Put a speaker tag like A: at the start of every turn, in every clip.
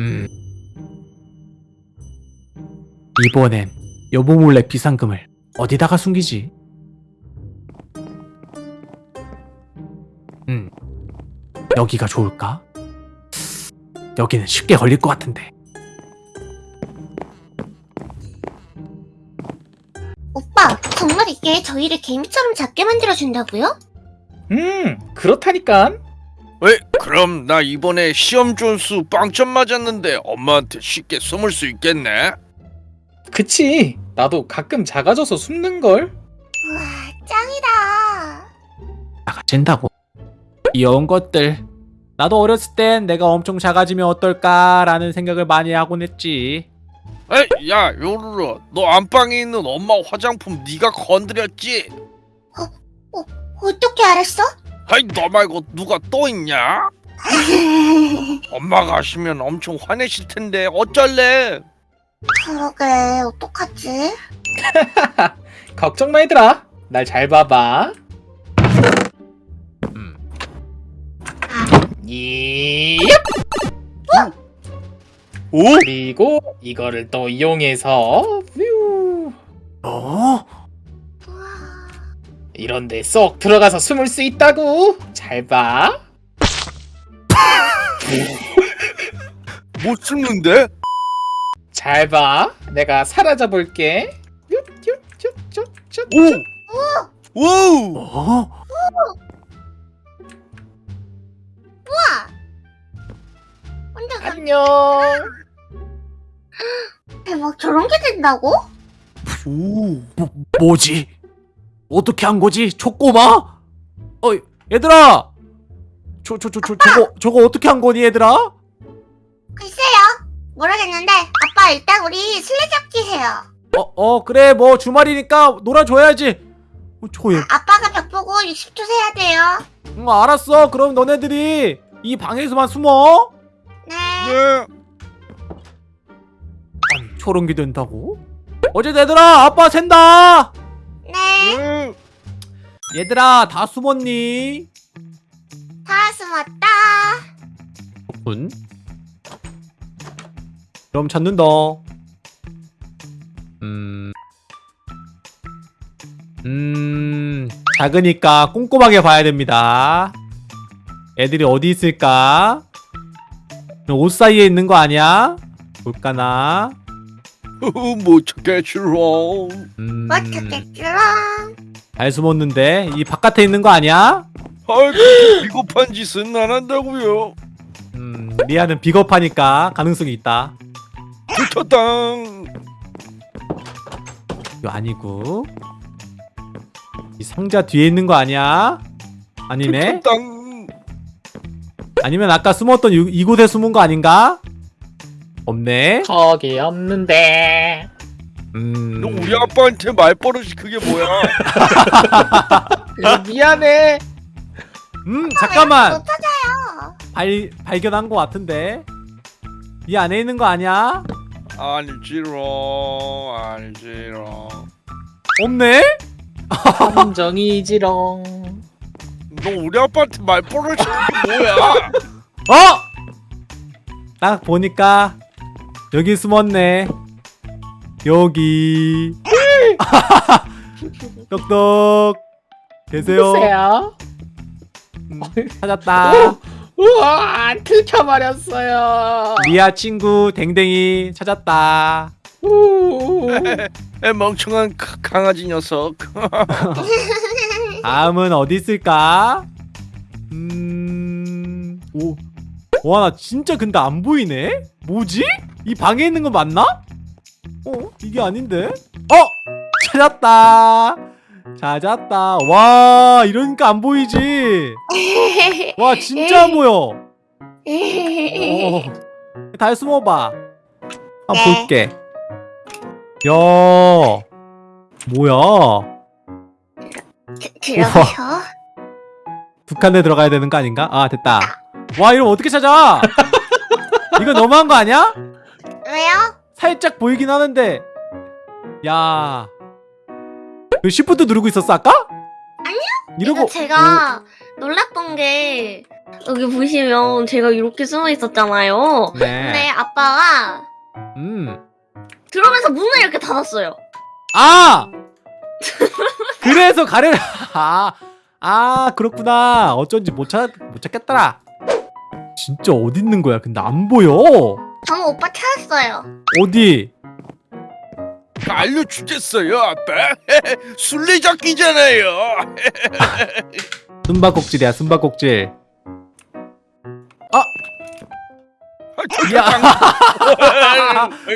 A: 음. 이번엔 여보 몰래 비상금을 어디다가 숨기지? 음. 여기가 좋을까? 여기는 쉽게 걸릴 것 같은데.
B: 오빠, 정말 이게 저희를 개미처럼 작게 만들어준다고요?
C: 음, 그렇다니까.
D: 왜? 그럼 나 이번에 시험 점수 빵점 맞았는데 엄마한테 쉽게 숨을 수 있겠네?
C: 그치. 나도 가끔 작아져서 숨는걸.
B: 우와, 짱이다.
A: 작아진다고. 귀여운 것들. 나도 어렸을 땐 내가 엄청 작아지면 어떨까라는 생각을 많이 하곤 했지.
D: 에이, 야, 요루루, 너 안방에 있는 엄마 화장품 네가 건드렸지?
B: 어떻게 알았어?
D: 아이, 너 말고 누가 또 있냐? 엄마가 아시면 엄청 화내실 텐데 어쩔래?
B: 그러게, 어떡하지?
C: 걱정 마 얘들아. 날 잘 봐봐.
A: 음.
C: 예.
D: 오?
C: 그리고 이거를 또 이용해서 뷰.
A: 어?
B: 우와.
C: 이런데 쏙 들어가서 숨을 수 있다고. 잘 봐.
D: 못 숨는데?
C: 잘 봐. 내가 사라져 볼게.
D: 오! 오!
A: 어?
B: 우와! 혼자 가
C: 안녕.
B: 대박, 저런 게 된다고?
D: 오!
A: 뭐, 뭐지? 어떻게 한 거지? 초꼬마? 어, 얘들아! 저, 저, 저, 저, 저거, 저거 어떻게 한 거니, 얘들아?
B: 글쎄요. 모르겠는데, 아빠 일단 우리 술래잡기 해요.
A: 어, 어, 그래, 뭐, 주말이니까 놀아줘야지. 어, 저, 얘,
B: 아빠가 벽 보고 60초 세야 돼요.
A: 응, 알았어. 그럼 너네들이 이 방에서만 숨어?
B: 네.
D: 네.
A: 아니, 게 된다고? 어제 얘들아, 아빠 샌다!
B: 네.
D: 네.
A: 얘들아, 다 숨었니?
B: 다 숨었다.
A: 군. 그럼 찾는다. 음. 음. 작으니까 꼼꼼하게 봐야 됩니다. 애들이 어디 있을까? 옷 사이에 있는 거 아니야? 볼까나?
D: 못 찾겠지롱.
A: 음.
B: 뭐 어떻겠지롱.
A: 잘 숨었는데 이 바깥에 있는 거 아니야?
D: 아이, 그렇게 비겁한 짓은 안 한다고요.
A: 음, 리아는 비겁하니까 가능성이 있다.
D: 붙었당.
A: 이거 아니고 이 상자 뒤에 있는 거 아니야? 아니네?
D: 붙었당.
A: 아니면 아까 숨었던 이, 이곳에 숨은 거 아닌가? 없네.
C: 거기 없는데.
A: 음.
D: 너 우리 아빠한테 말버릇이 그게 뭐야?
C: 미안해.
B: 음못
A: 잠깐만
B: 찾아요.
A: 발 발견한 거 같은데 이 안에 있는 거 아니야?
D: 아니지롱, 아니지롱.
A: 없네?
C: 함정이지롱.
D: 너 우리 아빠한테 말버릇이 그게 뭐야?
A: 어? 딱 보니까 여기 숨었네. 여기. 똑똑. 계세요?
C: 보세요.
A: 음, 찾았다.
C: 우와, 들켜버렸어요.
A: 리아 친구 댕댕이 찾았다.
D: 멍청한 가- 강아지 녀석.
A: 다음은 어디 있을까? 음, 오, 와, 나 진짜 근데 안 보이네? 뭐지? 이 방에 있는 거 맞나? 어, 이게 아닌데? 어! 찾았다! 찾았다. 와, 이러니까 안 보이지? 와, 진짜 안 보여. 오, 다 숨어봐. 한번
B: 네.
A: 볼게. 야, 뭐야?
B: 들어가요.
A: 북한에 들어가야 되는 거 아닌가? 아 됐다 와 이럼 어떻게 찾아 이거 너무한 거 아니야?
B: 왜요?
A: 살짝 보이긴 하는데 야그 시프트 누르고 있었어 아까?
B: 아니요.
A: 이러고
B: 이거 제가 놀랐던 게
E: 여기 보시면 제가 이렇게 숨어 있었잖아요. 근데
A: 네.
E: 아빠가
A: 음.
E: 들어가면서 문을 이렇게 닫았어요.
A: 아! 그래서 가려 아, 아 그렇구나. 어쩐지 못 찾, 못 찾겠더라. 진짜 어디 있는 거야? 근데 안 보여.
B: 저는 오빠 찾았어요.
A: 어디?
D: 알려주겠어요 아빠 술래잡기잖아요
A: 숨바꼭질이야, 숨바꼭질. 아!
D: 아,
A: 야!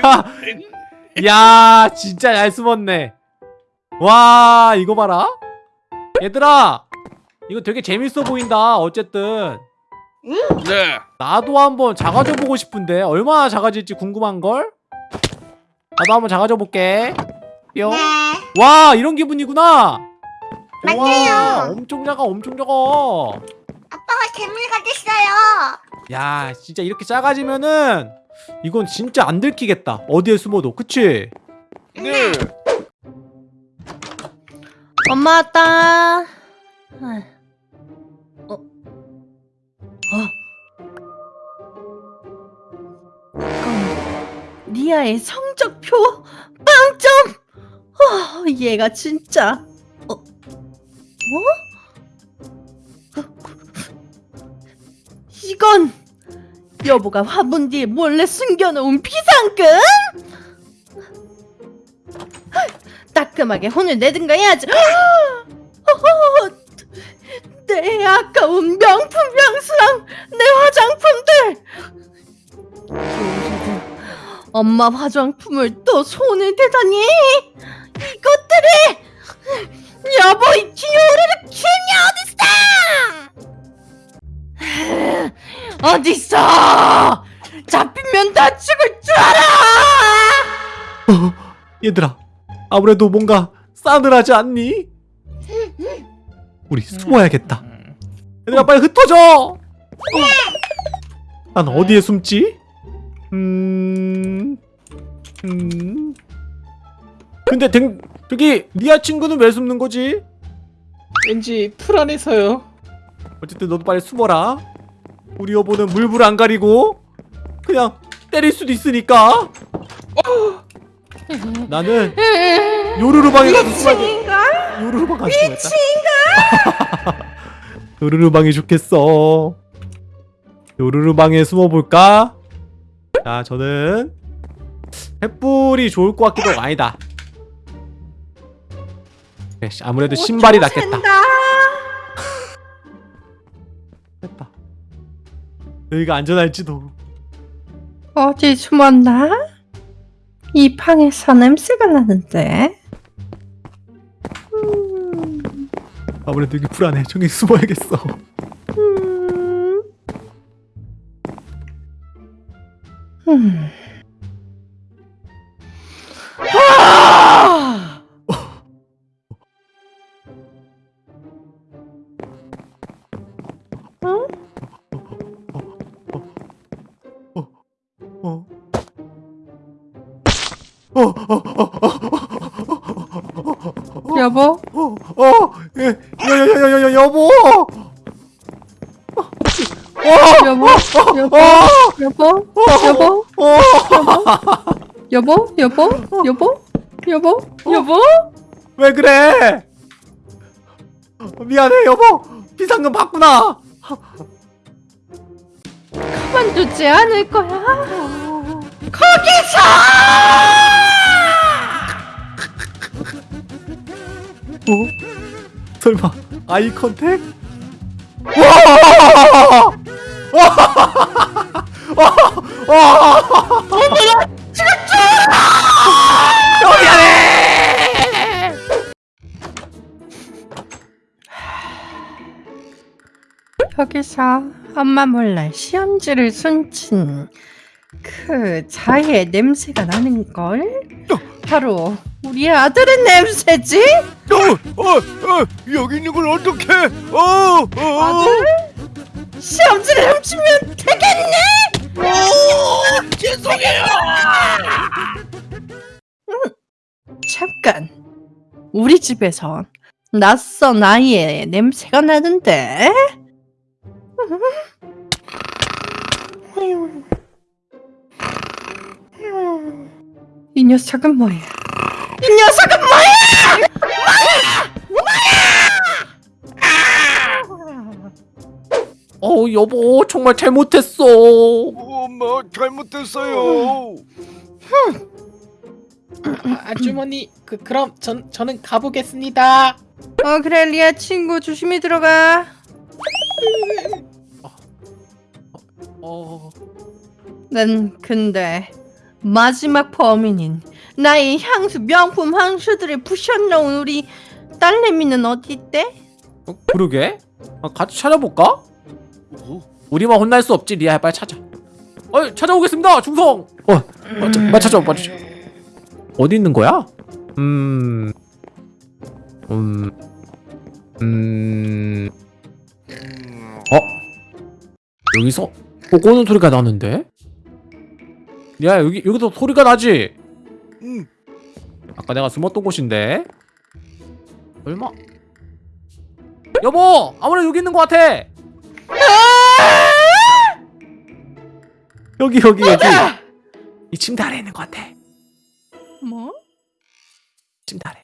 D: 방-
A: 야, 진짜 잘 숨었네. 와, 이거 봐라. 얘들아, 이거 되게 재밌어 보인다. 어쨌든
D: 네
A: 나도 한번 작아져 보고 싶은데 얼마나 작아질지 궁금한 걸. 나도 한번 작아져 볼게. 뿅.
B: 네.
A: 와, 이런 기분이구나.
B: 맞아요.
A: 와, 엄청 작아, 엄청 작아.
B: 아빠가 재물 가졌어요.
A: 야, 진짜 이렇게 작아지면은 이건 진짜 안 들키겠다. 어디에 숨어도, 그치?
D: 네.
E: 엄마 왔다. 어? 어?
F: 리아의 성적표 빵점 어, 얘가 진짜 어? 어? 어? 이건 여보가 화분 뒤에 몰래 숨겨놓은 비상금 따끔하게 혼을 내든가 해야지 엄마 화장품을 또 손을 대다니 이것들이 여보 이 기호를 키냐 어딨어 어딨어 잡히면 다 죽을 줄 알아
A: 얘들아, 아무래도 뭔가 싸늘하지 않니? 우리 숨어야겠다. 얘들아, 빨리 흩어져! 어. 난 어디에 숨지? 음... 음... 근데 댕, 저기 리아 친구는 왜 숨는 거지?
C: 왠지 불안해서요.
A: 어쨌든 너도 빨리 숨어라. 우리 여보는 물불 안 가리고 그냥 때릴 수도 있으니까. 나는 요루루 방에 가서 숨어야 요루루 방 가서 숨어야겠다. 요루루 방이 좋겠어. 요루루 방에 숨어볼까? 자, 저는 횃불이 좋을 것 같기도 아니다. 그래, 아무래도 신발이 낫겠다. 됐다. 여기가 안전할지도.
F: 어디 숨었나? 이 방에서 냄새가 나는데 음,
A: 아무래도 여기 불안해. 저기 숨어야겠어.
F: 음. 아! 응?
A: 어. 어. 어, 어, 어, 어,
F: 여보,
A: 어, 어, 예, 여, 여, 여, 여, 여, 여보!
F: 여보, 여보,
A: 어,
F: 여보, 여보,
A: 어,
F: 여보, 여보, 여보, 여보, 여보.
A: 왜 그래? 미안해, 여보. 비상금 받구나.
F: 그만두지 않을 거야.
A: 어? 설마 아이 컨택? 와!
F: 여기서 엄마 몰래 시험지를 숨친 그 자의 냄새가 나는 걸? 바로 우리 아들의 냄새지?
D: 어, 어, 어, 여기 있는 걸 어떡해? 어, 어,
F: 아들? 시험지를 훔치면 되겠네?
D: 어, 죄송해요.
F: 잠깐. 우리 집에선 낯선 아이의 냄새가 나는데 이 녀석은 뭐야? 이 녀석은 뭐야?
A: 어 여보 정말 잘못했어
D: 엄마 잘못했어요.
C: 아, 아주머니 그 그럼 전 저는 가보겠습니다.
F: 어 그래 리아 친구 조심히 들어가.
A: 어...
F: 난 근데 마지막 범인인 나의 향수 명품 향수들을 부셔놓은 우리 딸내미는 어디 있대?
A: 어, 그러게 아, 같이 찾아볼까?
D: 어?
A: 우리만 혼날 수 없지 리아야 빨리 찾아 어 찾아오겠습니다 중성 어 맞, 맞 찾아 맞 찾아 어디 있는 거야? 음... 음... 음... 어? 여기서 또 꼬는 소리가 나는데? 야 여기 여기도 소리가 나지?
D: 응.
A: 아까 내가 숨었던 곳인데 얼마? 여보 아무래도 여기 있는 것 같아 여기 여기 여기 이 침대 아래 있는 것 같아
F: 뭐?
A: 침대 아래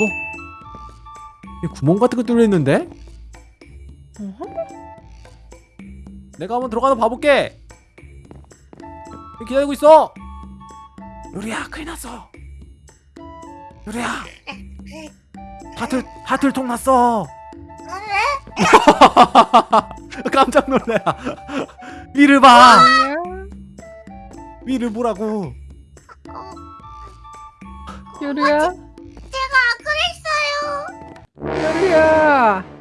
A: 어? 이 구멍 같은 거 뚫려 있는데? 내가 한번 들어가서 봐볼게. 기다리고 있어? 요리야 큰일 났어. 요리야. 다틀 다틀통 났어. 깜짝 놀래 위를 봐. 위를 보라고.
F: 요리야?
B: 제가 그랬어요.
F: 요리야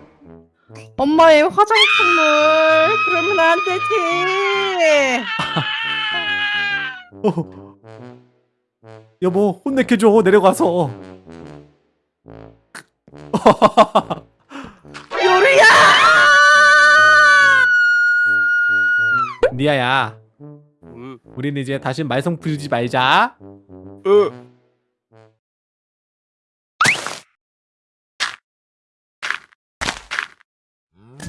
F: 엄마의 화장품을 그러면 안 되지
A: 어. 여보 혼내켜줘 내려가서
F: 요리야
A: 니아야
D: 어?
A: 우리는 이제 다시 말썽 부리지 말자
D: 어?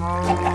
A: home.